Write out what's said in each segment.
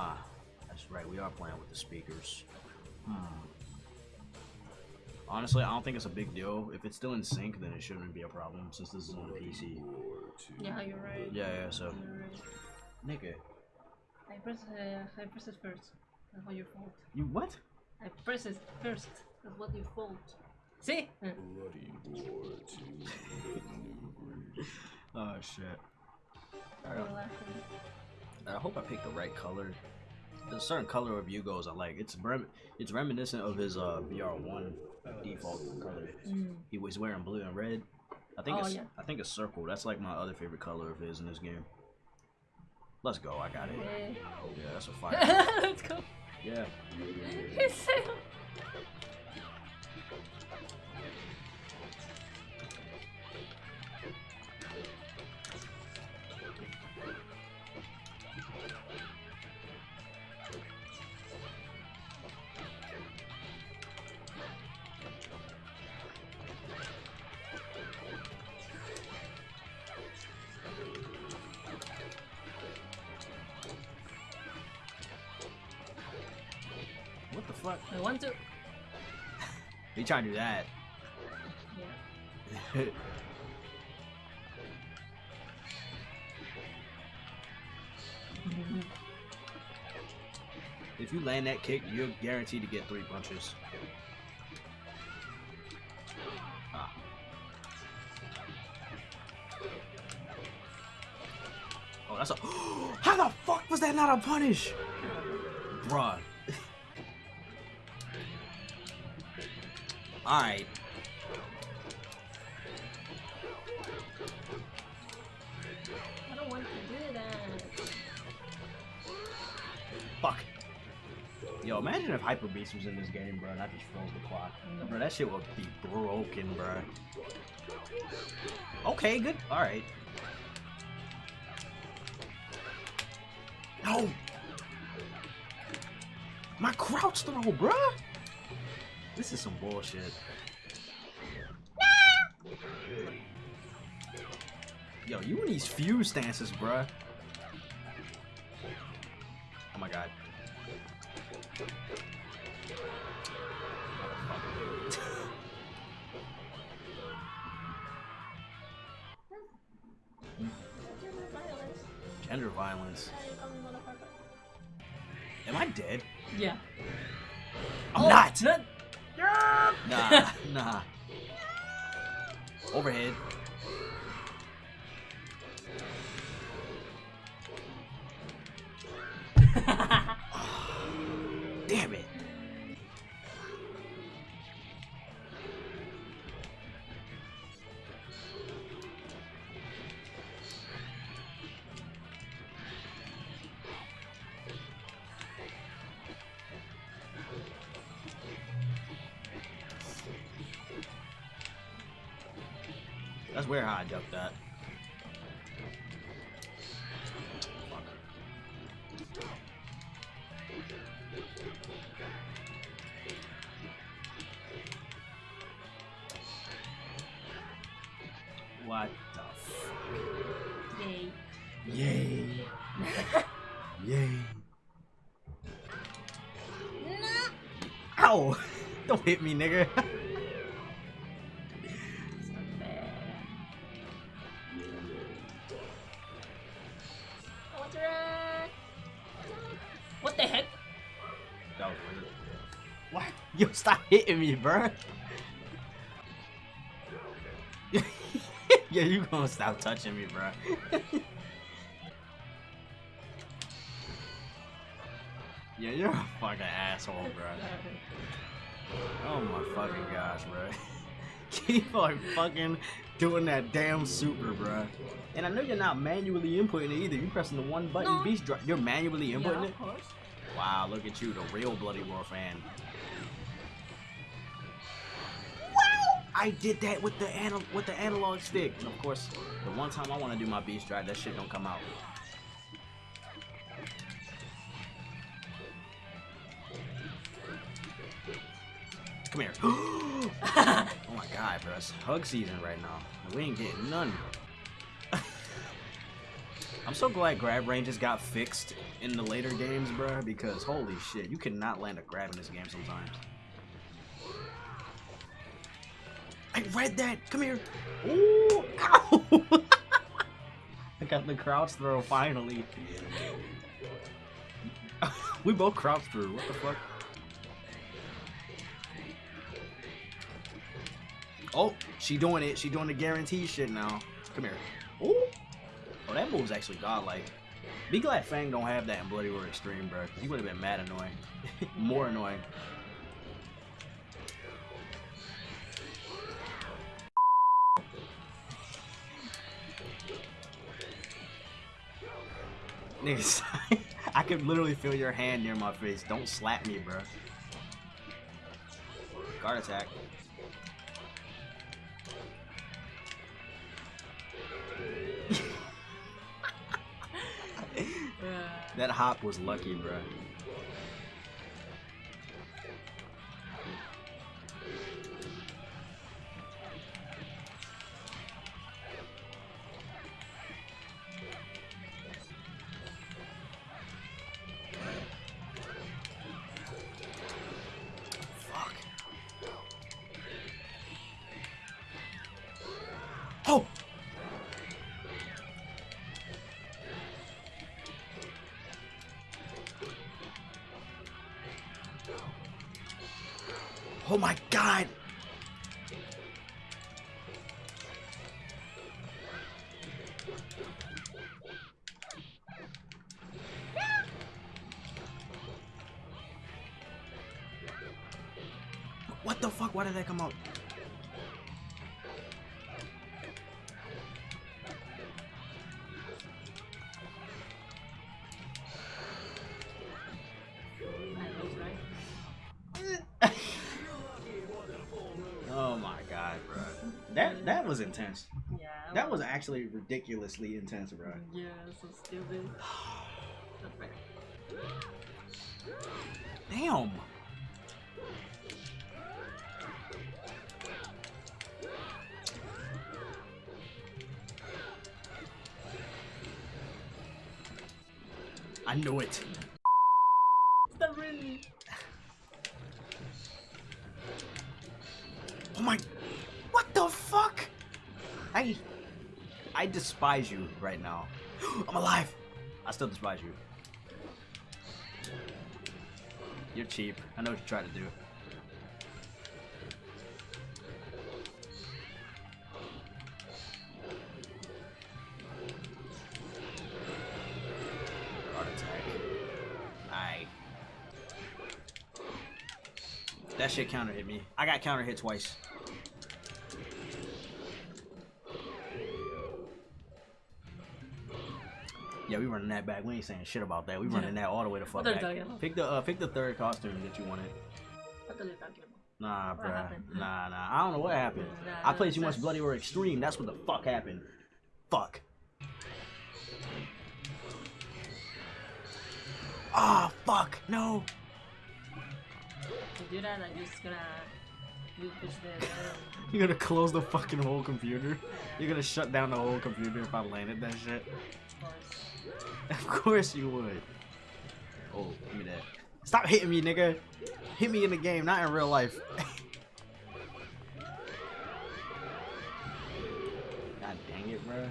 Ah, that's right. We are playing with the speakers. Hmm. Honestly, I don't think it's a big deal. If it's still in sync, then it shouldn't be a problem since this is on the PC. Yeah, you're right. Yeah, yeah. So, You're right. nigga, I press, uh, I press it first. That's what your fault. you what? I press it first. That's what your fault. See? Bloody war Uh, Oh shit. you're laughing. I hope I picked the right color. There's a certain color of Yugo's I like. It's rem it's reminiscent of his uh BR1 default color. Mm. He was wearing blue and red. I think Oh, it's yeah. I think it's circle. That's like my other favorite color of his in this game. Let's go. I got it. Yeah. Yeah, that's a fire. Let's go. yeah. What? I want to. He trying to do that. Yeah. if you land that kick, you're guaranteed to get three punches. Ah. Oh, that's a. How the fuck was that not a punish? Bruh. Alright. I don't want to do that. Fuck. Yo, imagine if Hyper Beast was in this game, bro, and I just froze the clock. Bro, that shit would be broken, bro. Okay, good. Alright. No! My crouch throw, bruh! This is some bullshit. Yo, you in these fuse stances, bruh. Overhead. That's where I ducked that. What the fuck? Yay. Yay. Yay. Ow! Don't hit me, nigga. Yo, stop hitting me, bro. yeah, you gonna stop touching me, bro. yeah, you're a fucking asshole, bro. Oh my fucking gosh, bro. Keep on fucking doing that damn super, bro. And I know you're not manually inputting it either. You're pressing the one button No. beast drop. You're manually Yeah, inputting it. of course. Wow, look at you, the real Bloody Roar fan. I did that with the anal with the analog stick, and of course, the one time I want to do my beast drive, that shit don't come out. Come here. oh my god, bro, it's hug season right now. We ain't getting none. I'm so glad grab ranges got fixed in the later games, bro, because holy shit, you cannot land a grab in this game sometimes. Read that! Come here! Ooh! Ow! I got the crouch throw finally. we both crouch through. What the fuck? Oh, she doing it. She doing the guarantee shit now. Come here. Ooh. Oh, that move's actually godlike. Be glad Fang don't have that in Bloody Roar Extreme, bro. He would have been mad annoying. More annoying. Niggas, I could literally feel your hand near my face. Don't slap me, bro. Guard attack. That hop was lucky, bro. Oh my god! What the fuck? Why did that come out? Intense. Yeah. That was actually ridiculously intense, bro. Yeah, so stupid. Damn. I knew it. Despise you right now. I'm alive. I still despise you. You're cheap. I know what you try to do. Guard attack. Aye. That shit counter hit me. I got counter hit twice. We running that back. We ain't saying shit about that. We running that all the way the fuck you back. Pick the uh, pick the third costume that you wanted. What are you talking about? Nah, bruh. Nah, nah. I don't know what happened. Nah, I played too much that's- Bloody Roar Extreme. That's what the fuck happened. Fuck. Ah, fuck. No. To do that, just gonna you You're gonna close the fucking whole computer. You're gonna shut down the whole computer if I landed that shit. Of course. You would. Oh, give me that. Stop hitting me, nigga. Hit me in the game, not in real life. God dang it, bro.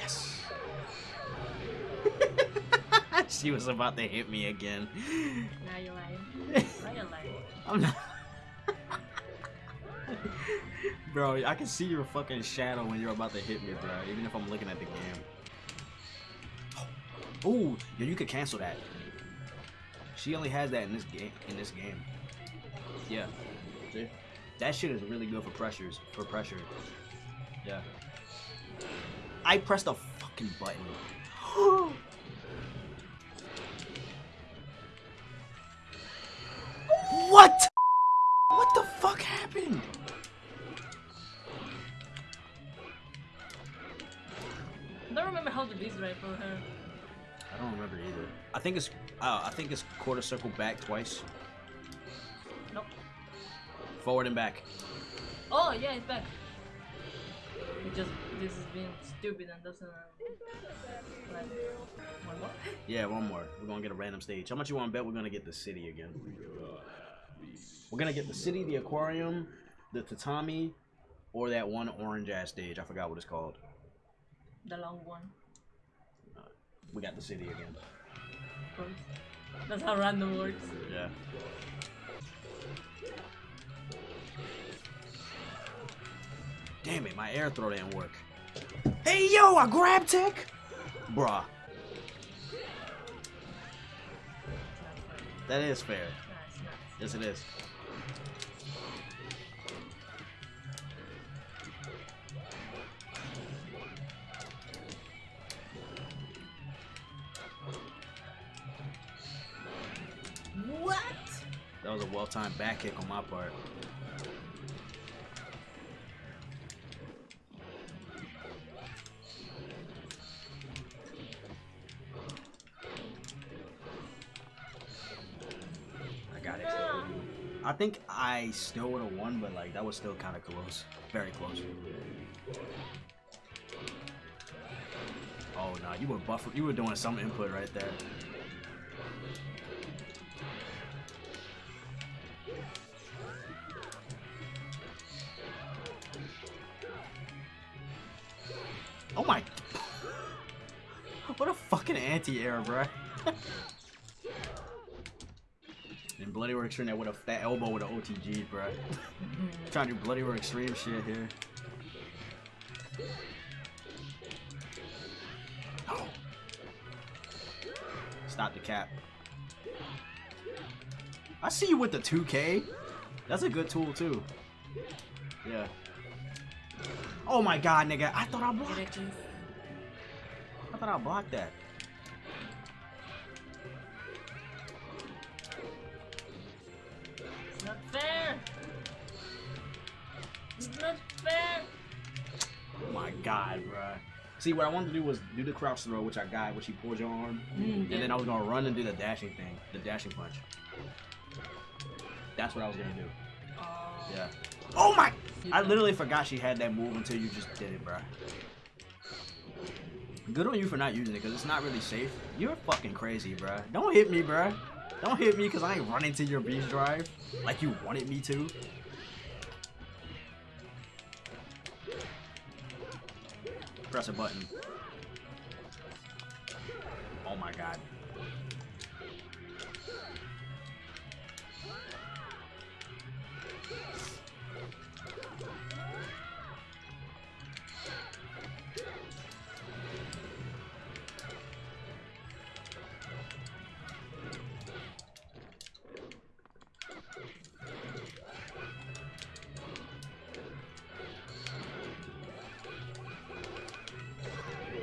Yes. she was about to hit me again. Now you're lying. Now you're lying. I'm not. Bro, I can see your fucking shadow when you're about to hit me, bro. Even if I'm looking at the game. Oh, yo, you could cancel that. She only has that in this game. In this game. Yeah. See? That shit is really good for pressures. For pressure. Yeah. I pressed the fucking button. what? What the fuck remember how to do this right for her. I don't remember either. I think it's uh, I think it's quarter circle back twice. Nope. Forward and back. Oh yeah, it's back. It just this is being stupid and doesn't. Uh, like, one more? Yeah, one more. We're gonna get a random stage. How much you want to bet we're gonna get the city again? We're gonna get the city, the aquarium, the tatami, or that one orange ass stage. I forgot what it's called. The long one. We got the city again. Of course. That's how random works. Yeah. Damn it, my air throw didn't work. Hey yo, I grab tech! Bruh. That is fair. Yes, it is. Well-timed back kick on my part. I got it. I think I still would have won, but like that was still kind of close, very close. Oh no, you were buffer. You were doing some input right there. Anti-air, bro. and Bloody Roar Extreme that with a that elbow with an OTG, bro. Trying to do Bloody Roar Extreme shit here. Oh. Stop the cap. I see you with the 2K. That's a good tool too. Yeah. Oh my god, nigga. I thought I blocked. I thought I blocked that. See, what I wanted to do was do the crouch throw, which I got, which he pulled your arm. Mm, And then I was gonna run and do the dashing thing, the dashing punch. That's what I was gonna do. Oh. Yeah. Oh my! I literally forgot she had that move until you just did it, bro. Good on you for not using it, because it's not really safe. You're fucking crazy, bro. Don't hit me, bro. Don't hit me, because I ain't running to your beast drive like you wanted me to. Press a button. Oh my god.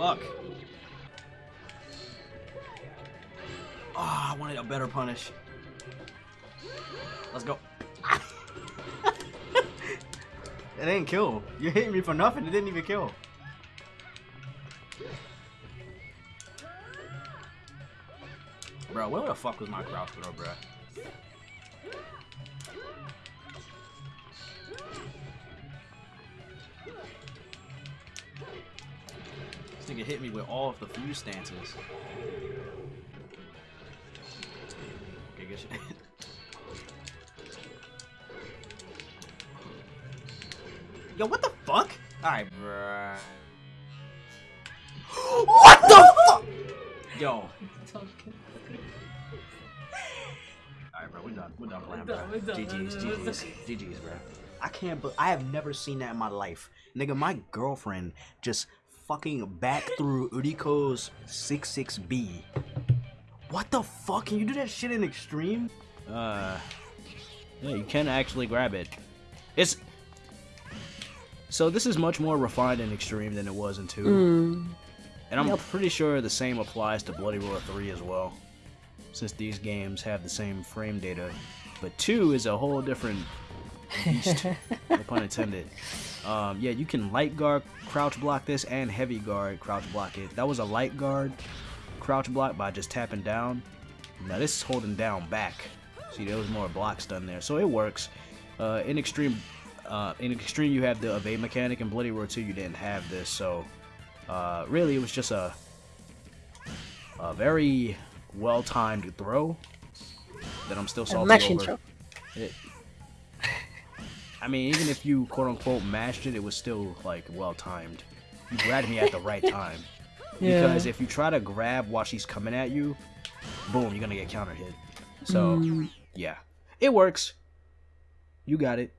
Fuck. Ah, I wanted a better punish. Let's go. it didn't kill. You hit me for nothing. It didn't even kill. Bro, where the fuck was my crouch throw, bro? Nigga hit me with all of the fuse stances. Okay, good shit. Yo, what the fuck? Alright, bruh. what the fuck? Yo. Alright, bro, we're done. We're done playing, bro. done, we're done, GG's. GG's, GG's, bro. I can't, but I have never seen that in my life. Nigga, my girlfriend just fucking back through Uriko's 66B. What the fuck? Can you do that shit in extreme? Uh, yeah, you can actually grab it. It's so this is much more refined and extreme than it was in two, and I'm pretty sure the same applies to Bloody Roar 3 as well, since these games have the same frame data. But two is a whole different beast, no pun intended. Um, yeah, you can light guard crouch block this and heavy guard crouch block it. That was a light guard crouch block by just tapping down. Now this is holding down back. See, there was more blocks done there, so it works. Uh, in extreme, uh, in extreme, you have the evade mechanic, and Bloody Roar 2, you didn't have this. So, uh, really, it was just a a very well timed throw that I'm still A salty over. intro. It, I mean, even if you quote unquote mashed it, it was still like well timed. You grabbed me at the right time. Yeah. Because if you try to grab while she's coming at you, boom, you're gonna get counter hit. So Mm. yeah, it works. You got it.